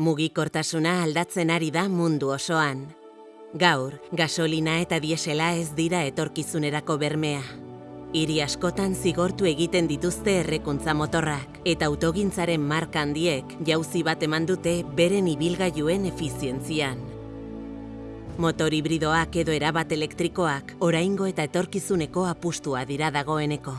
Mugikortasuna aldatzen ari da mundu osoan. Gaur, gasolina eta diesela ez dira etorkizunerako bermea. Hiri askotan zigortu egiten dituzte errekuntza motorrak eta autogintzaren marka handiek jauzi bat eman dute beren ibilgailuen efizientzian. Motor hibridoak edo erabat elektrikoak oraingo eta etorkizuneko apustua dira dagoeneko.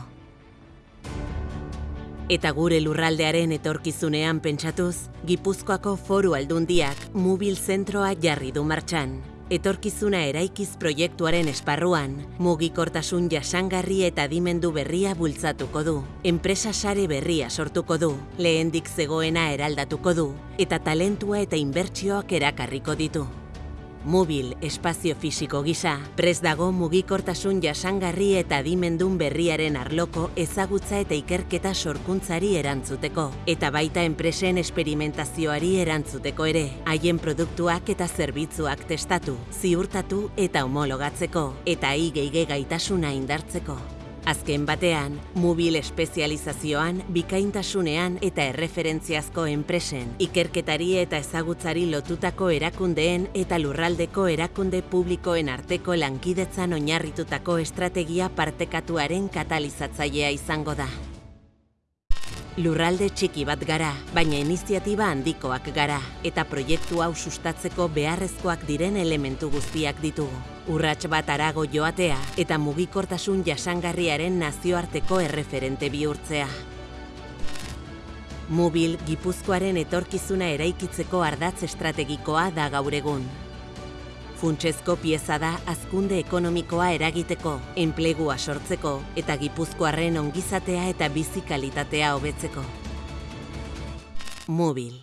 Eta gure lurraldearen etorkizunean pentsatuz, Gipuzkoako foru aldundiak mobil zentroa jarri du martxan. Etorkizuna eraikiz proiektuaren esparruan, mugikortasun jasangarri eta dimendu berria bultzatuko du. Enpresa sare berria sortuko du, lehendik zegoena eraldatuko du, eta talentua eta inbertsioak erakarriko ditu. Mobil espazio fisiko gisa, prez dago mugikortasun jasangarri eta dimendun berriaren arloko ezagutza eta ikerketa sorkuntzari erantzuteko. Eta baita enpresen esperimentazioari erantzuteko ere, haien produktuak eta zerbitzuak testatu, ziurtatu eta homologatzeko, eta igeige gaitasuna indartzeko. Azken batean, mobil espezializazioan, bikaintasunean eta erreferentziazko enpresen, ikerketari eta ezagutzari lotutako erakundeen eta lurraldeko erakunde publikoen arteko lankidetzan oinarritutako estrategia partekatuaren katalizatzailea izango da. Lurralde txiki bat gara, baina iniziatiba handikoak gara, eta proiektu hau sustatzeko beharrezkoak diren elementu guztiak ditugu. Urrats bat arago joatea eta mugikortasun jasangarriaren nazioarteko erreferente bihurtzea. Mobil Gipuzkoaren etorkizuna eraikitzeko ardatz estrategikoa da gaur egun. Funtsezko pieza da azkunde ekonomikoa eragiteko, enplegua sortzeko eta Gipuzkoarren ongizatea eta bizi kalitatea hobetzeko. Mobil